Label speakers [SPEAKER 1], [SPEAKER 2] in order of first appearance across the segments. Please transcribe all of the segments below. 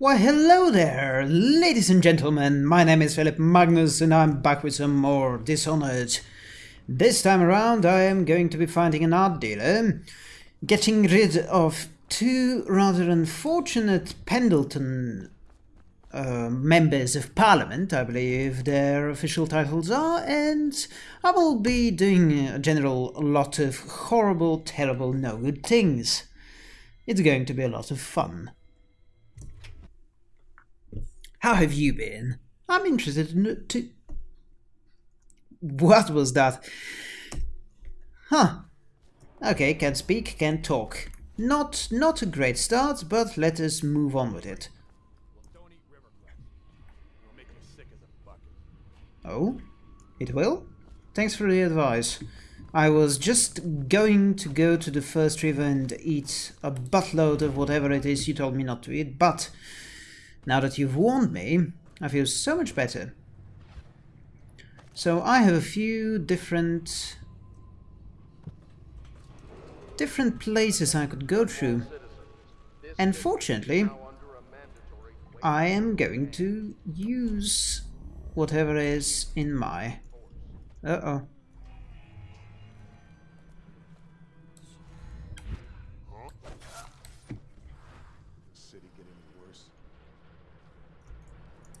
[SPEAKER 1] Why hello there, ladies and gentlemen, my name is Philip Magnus and I'm back with some more Dishonored. This time around I am going to be finding an art dealer, getting rid of two rather unfortunate Pendleton uh, members of parliament, I believe their official titles are, and I will be doing a general lot of horrible, terrible, no good things. It's going to be a lot of fun. How have you been? I'm interested in it to... What was that? Huh. Okay, can speak, can talk. Not not a great start, but let us move on with it. Oh? It will? Thanks for the advice. I was just going to go to the first river and eat a buttload of whatever it is you told me not to eat, but now that you've warned me, I feel so much better. So I have a few different different places I could go through. And fortunately, I am going to use whatever is in my... Uh-oh.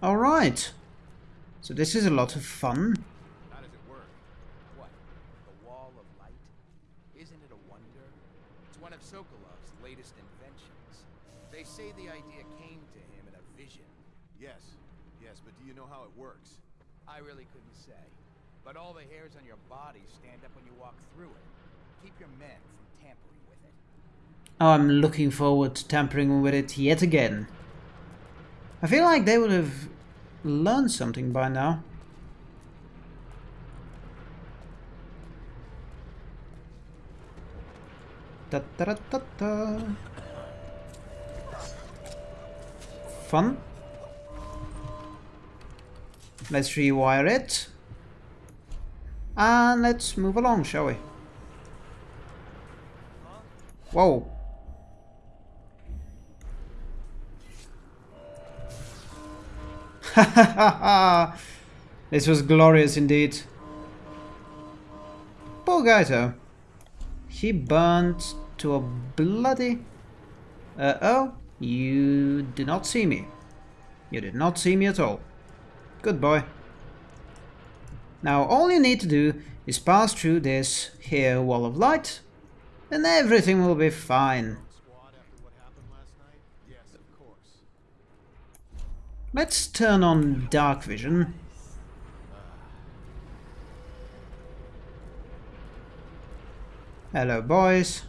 [SPEAKER 1] Alright. So this is a lot of fun.
[SPEAKER 2] How does it work? What? The wall of light? Isn't it a wonder? It's one of Sokolov's latest inventions. They say the idea came to him in a vision.
[SPEAKER 3] Yes, yes, but do you know how it works?
[SPEAKER 2] I really couldn't say. But all the hairs on your body stand up when you walk through it. Keep your men from tampering with it.
[SPEAKER 1] Oh, I'm looking forward to tampering with it yet again. I feel like they would have learned something by now. Da, da, da, Fun. Let's rewire it. And let's move along, shall we? Whoa. this was glorious indeed. Poor Gaito. He burnt to a bloody... Uh-oh, you did not see me. You did not see me at all. Good boy. Now all you need to do is pass through this here wall of light and everything will be fine. Let's turn on dark vision. Hello, boys.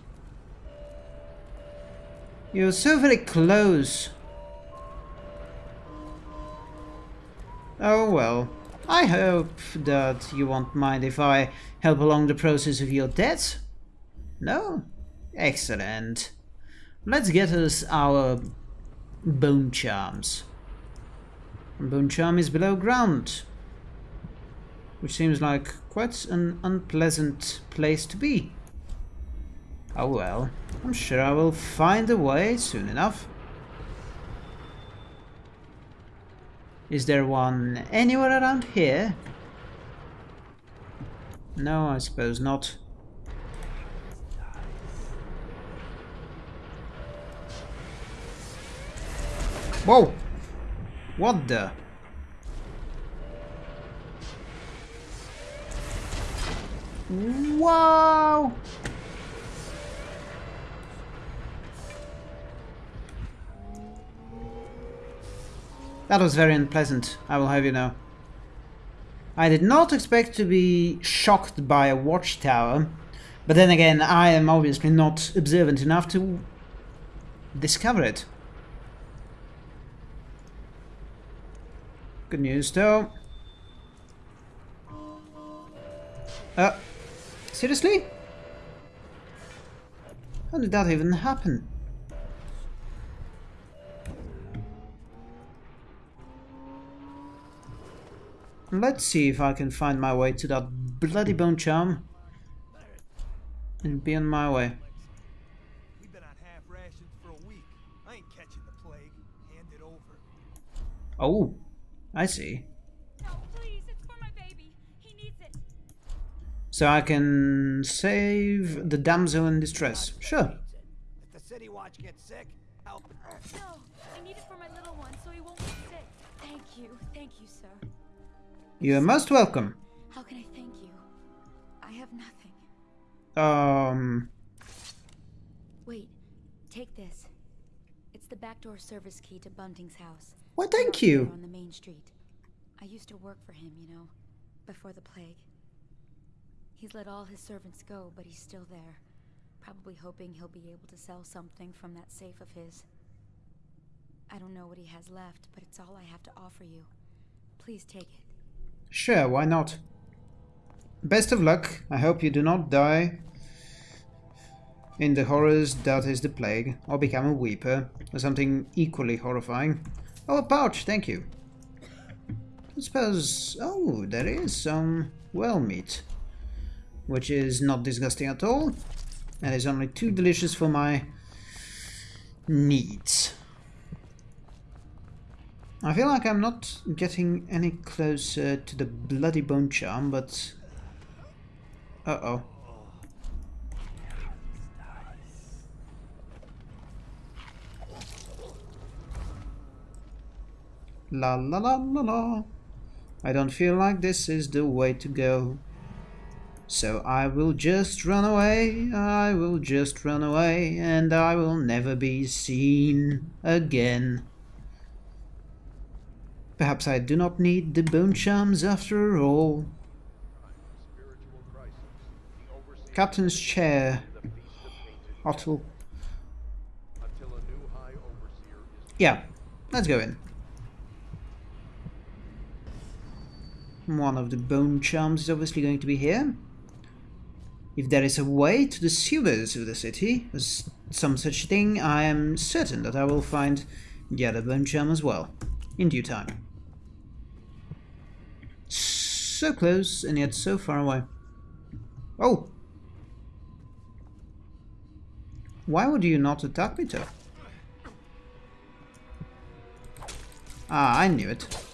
[SPEAKER 1] You're so very close. Oh well. I hope that you won't mind if I help along the process of your death. No? Excellent. Let's get us our bone charms. Bone is below ground, which seems like quite an unpleasant place to be. Oh well, I'm sure I will find a way soon enough. Is there one anywhere around here? No, I suppose not. Whoa! What the? Wow! That was very unpleasant, I will have you know. I did not expect to be shocked by a watchtower, but then again, I am obviously not observant enough to discover it. Good news though. Uh, seriously? How did that even happen? Let's see if I can find my way to that bloody bone charm and be on my way.
[SPEAKER 4] We've been on half rations for a week. I ain't catching the plague. Hand it over.
[SPEAKER 1] Oh, I see.
[SPEAKER 4] No, please, it's for my baby. He needs it.
[SPEAKER 1] So I can save the damsel in distress. Sure.
[SPEAKER 5] If the city watch gets sick, help.
[SPEAKER 4] No, I need it for my little one so he won't get sick. Thank you, thank you, sir.
[SPEAKER 1] You're most welcome.
[SPEAKER 4] How can I thank you? I have nothing.
[SPEAKER 1] Um,
[SPEAKER 4] Wait, take this. It's the backdoor service key to Bunting's house.
[SPEAKER 1] Why, thank you.
[SPEAKER 4] On the main street. I used to work for him, you know, before the plague. He's let all his servants go, but he's still there. Probably hoping he'll be able to sell something from that safe of his. I don't know what he has left, but it's all I have to offer you. Please take it.
[SPEAKER 1] sure, why not? Best of luck. I hope you do not die in the horrors that is the plague, or become a weeper, or something equally horrifying. Oh, a pouch, thank you. I suppose... Oh, there is some well meat, which is not disgusting at all, and is only too delicious for my needs. I feel like I'm not getting any closer to the bloody bone charm, but... Uh-oh. La la la la la. I don't feel like this is the way to go. So I will just run away, I will just run away, and I will never be seen again. Perhaps I do not need the bone charms after all. Captain's chair. Otto. Yeah, let's go in. One of the bone charms is obviously going to be here. If there is a way to the sewers of the city, or some such thing, I am certain that I will find the other bone charm as well, in due time. So close, and yet so far away. Oh! Why would you not attack me, though? Ah, I knew it.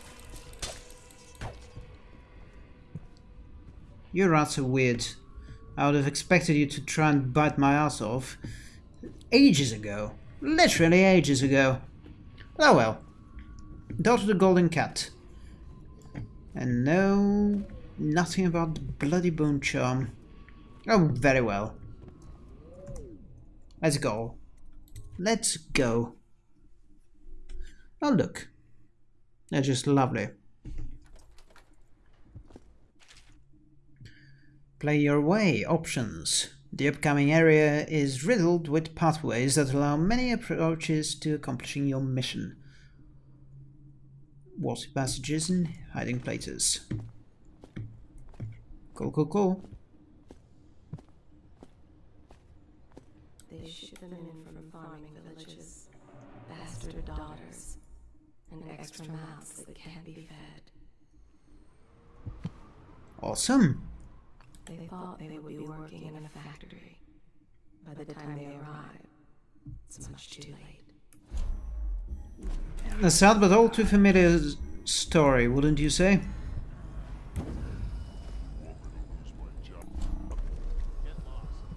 [SPEAKER 1] You're rather weird. I would have expected you to try and bite my ass off ages ago. Literally ages ago. Oh well. Daughter the Golden Cat. And no, nothing about the bloody bone charm. Oh, very well. Let's go. Let's go. Oh, look. They're just lovely. Play your way options. The upcoming area is riddled with pathways that allow many approaches to accomplishing your mission. Water passages and hiding places. Cool, cool, cool.
[SPEAKER 6] They ship them in from farming villages, bastard daughters, and extra mouths that can't be fed.
[SPEAKER 1] Awesome.
[SPEAKER 6] They thought they would be working in a factory. By the time they arrive, it's much too late.
[SPEAKER 1] A sad but all too familiar story, wouldn't you say?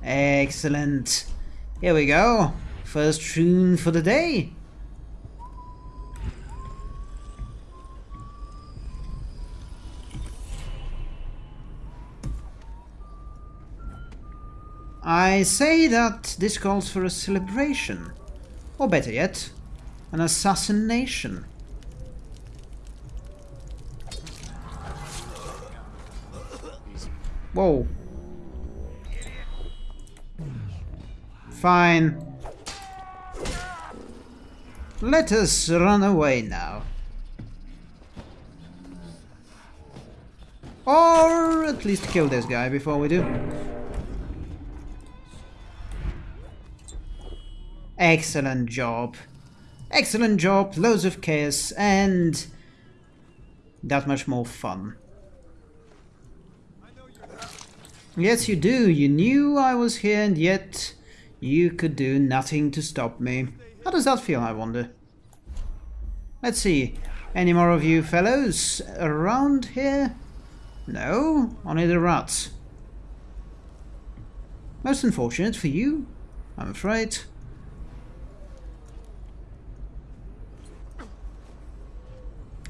[SPEAKER 1] Excellent. Here we go. First tune for the day. I say that this calls for a celebration. Or better yet, an assassination. Whoa. Fine. Let us run away now. Or at least kill this guy before we do. Excellent job. Excellent job, loads of chaos, and that much more fun. Yes, you do. You knew I was here, and yet you could do nothing to stop me. How does that feel, I wonder? Let's see. Any more of you fellows around here? No, only the rats. Most unfortunate for you, I'm afraid.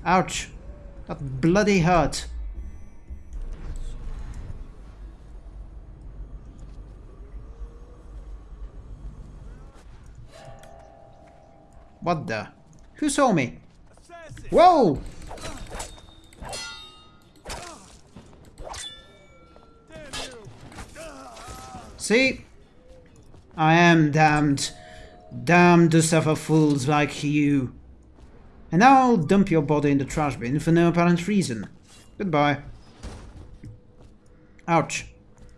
[SPEAKER 1] Ouch. That bloody hurt. What the? Who saw me? Whoa! See? I am damned. Damned to suffer fools like you. And now I'll dump your body in the trash bin for no apparent reason. Goodbye. Ouch.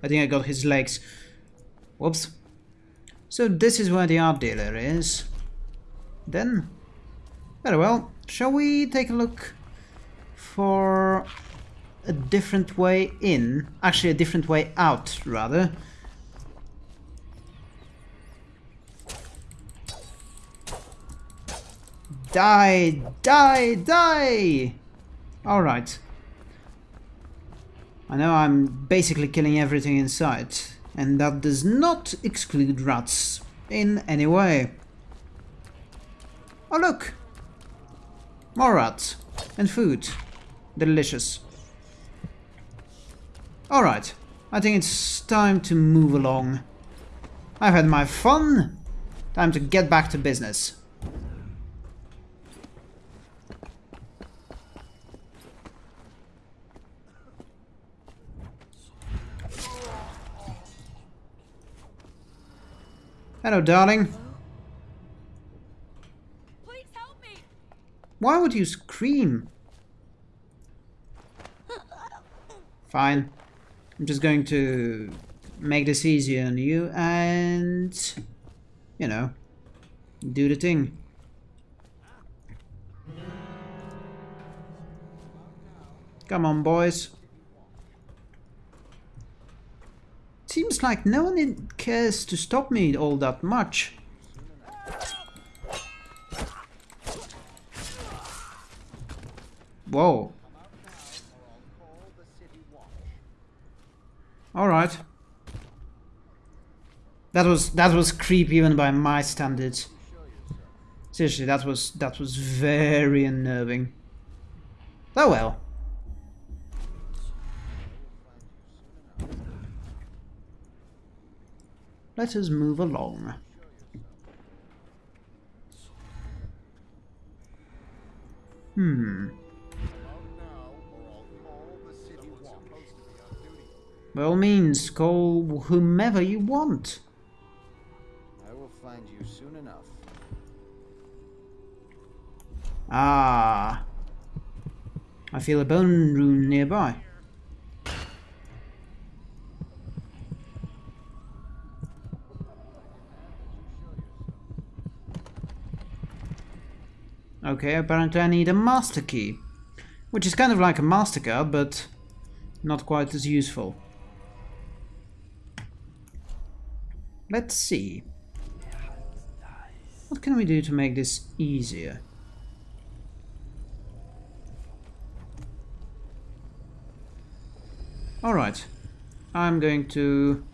[SPEAKER 1] I think I got his legs. Whoops. So this is where the art dealer is. Then, very well. Shall we take a look for a different way in? Actually, a different way out, rather. Die! Die! Die! Alright. I know I'm basically killing everything in sight, and that does not exclude rats in any way. Oh look! More rats. And food. Delicious. Alright. I think it's time to move along. I've had my fun. Time to get back to business. Hello, darling.
[SPEAKER 4] Please help me!
[SPEAKER 1] Why would you scream? Fine. I'm just going to make this easier on you and, you know, do the thing. Come on, boys. Seems like no one cares to stop me all that much. Whoa. Alright. That was that was creepy even by my standards. Seriously, that was that was very unnerving. Oh well. Let us move along. Hmm. By all means, call whomever you want.
[SPEAKER 2] I will find you soon enough.
[SPEAKER 1] Ah. I feel a bone rune nearby. Okay, apparently I need a master key. Which is kind of like a MasterCard, but not quite as useful. Let's see. What can we do to make this easier? Alright. I'm going to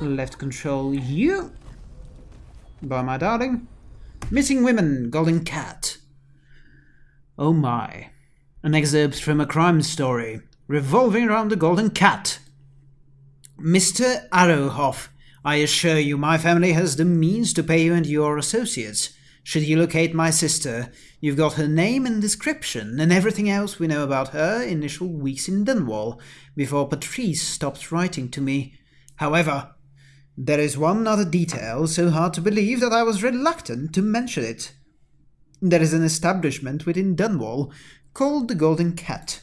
[SPEAKER 1] left control you. By my darling. Missing Women, Golden Cat. Oh my. An excerpt from a crime story revolving around the Golden Cat. Mr. Arrowhoff, I assure you my family has the means to pay you and your associates. Should you locate my sister, you've got her name and description and everything else we know about her initial weeks in Dunwall, before Patrice stopped writing to me. However, there is one other detail so hard to believe that I was reluctant to mention it. There is an establishment within Dunwall called the Golden Cat.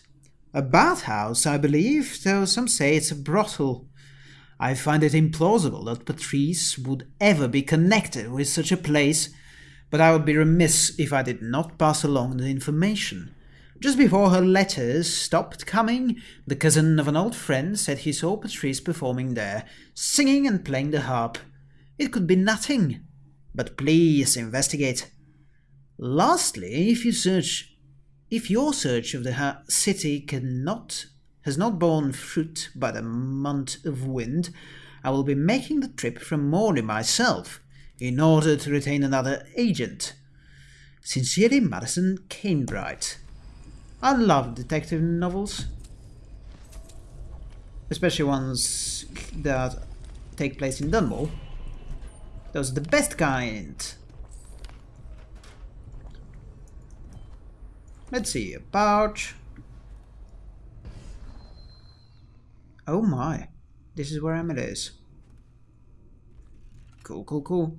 [SPEAKER 1] A bathhouse, I believe, though some say it's a brothel. I find it implausible that Patrice would ever be connected with such a place, but I would be remiss if I did not pass along the information. Just before her letters stopped coming, the cousin of an old friend said he saw Patrice performing there, singing and playing the harp. It could be nothing. But please investigate. Lastly, if you search, if your search of the city cannot has not borne fruit by the month of wind, I will be making the trip from Morley myself, in order to retain another agent. Sincerely, Madison Canebright. I love detective novels, especially ones that take place in Dunwall. Those are the best kind. Let's see, a pouch. Oh my, this is where Emily is. Cool, cool, cool.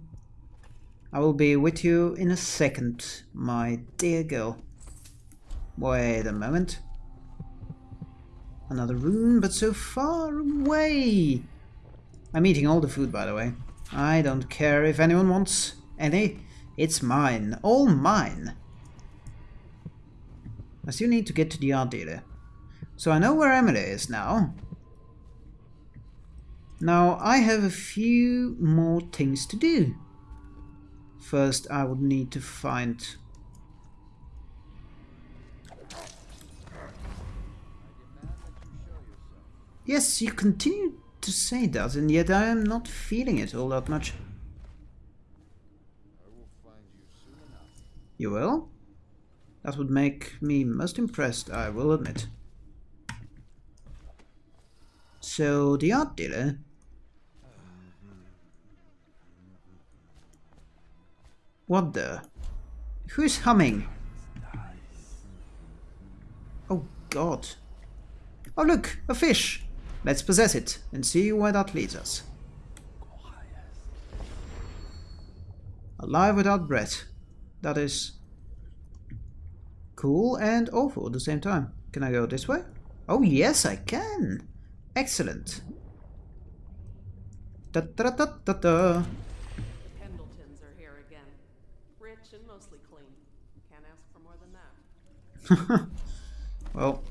[SPEAKER 1] I will be with you in a second, my dear girl. Wait a moment. Another room, but so far away. I'm eating all the food, by the way. I don't care if anyone wants any. It's mine. All mine. I still need to get to the art dealer. So I know where Emily is now. Now I have a few more things to do. First I would need to find Yes, you continue to say that, and yet I am not feeling it all that much. You will? That would make me most impressed, I will admit. So, the art dealer... What the? Who's humming? Oh god. Oh look, a fish! Let's possess it and see where that leads us. Alive without breath. That is cool and awful at the same time. Can I go this way? Oh yes, I can. Excellent. Da da da da da.
[SPEAKER 7] Pendletons are here again. Rich and mostly clean. Can't ask for more than that.
[SPEAKER 1] well,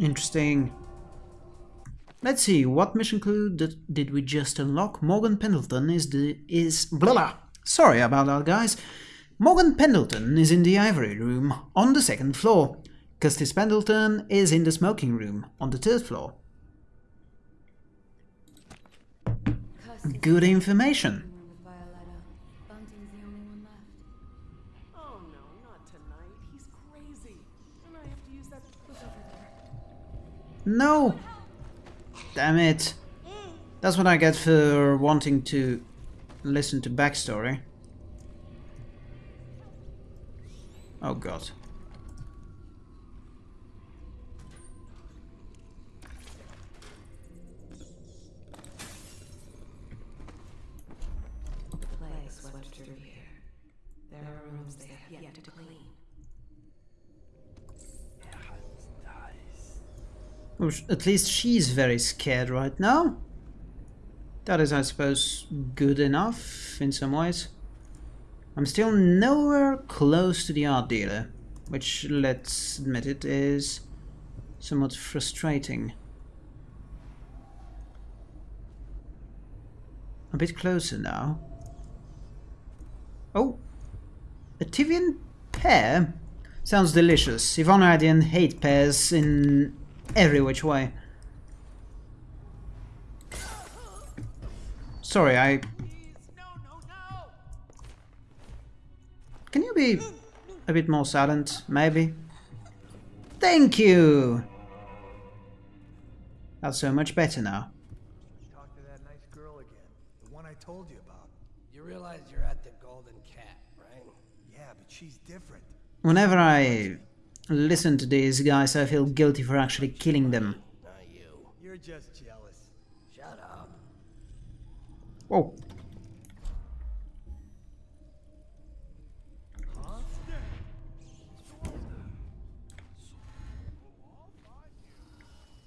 [SPEAKER 1] interesting. Let's see, what mission clue did, did we just unlock? Morgan Pendleton is the is blah blah. Sorry about that, guys. Morgan Pendleton is in the ivory room on the second floor. Custis Pendleton is in the smoking room on the third floor. Good information.
[SPEAKER 7] No!
[SPEAKER 1] Damn it. That's what I get for wanting to listen to backstory. Oh god.
[SPEAKER 6] Plague swept through here. There are rooms they have yet to clean.
[SPEAKER 1] Well, sh- At least she's very scared right now. That is, I suppose, good enough in some ways. I'm still nowhere close to the art dealer, which, let's admit it, is somewhat frustrating. A bit closer now. Oh, a Tyvian pear? Sounds delicious. If only I didn't hate pears in every which way. Sorry, I...
[SPEAKER 2] No, no, no!
[SPEAKER 1] Can you be a bit more silent, maybe? Thank you! That's so much better now.
[SPEAKER 5] Talk to that nice girl again. The one I told you about.
[SPEAKER 8] You realize you're at the Golden Cat, right?
[SPEAKER 5] Yeah, but she's different.
[SPEAKER 1] Whenever I listen to these guys, I feel guilty for actually killing them.
[SPEAKER 8] Not you.
[SPEAKER 5] You're just jealous.
[SPEAKER 8] Shut up.
[SPEAKER 1] Whoa.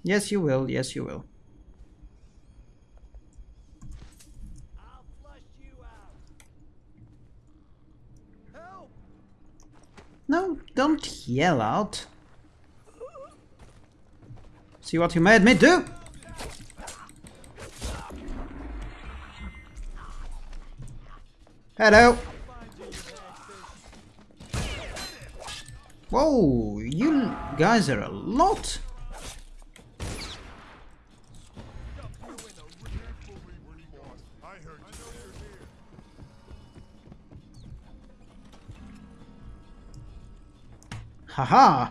[SPEAKER 1] Yes, you will. Yes, you will. yell out. See what you made me do! Hello! Whoa, you guys are a lot! Haha!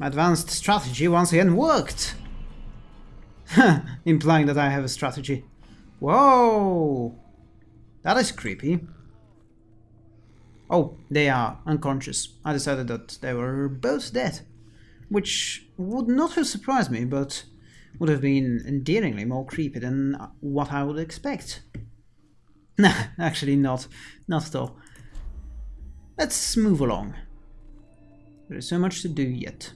[SPEAKER 1] My advanced strategy once again worked! Implying that I have a strategy. Whoa! That is creepy. Oh, they are unconscious. I decided that they were both dead. Which would not have surprised me, but would have been endearingly more creepy than what I would expect. Nah, actually not. Not at all. Let's move along. There is so much to do yet.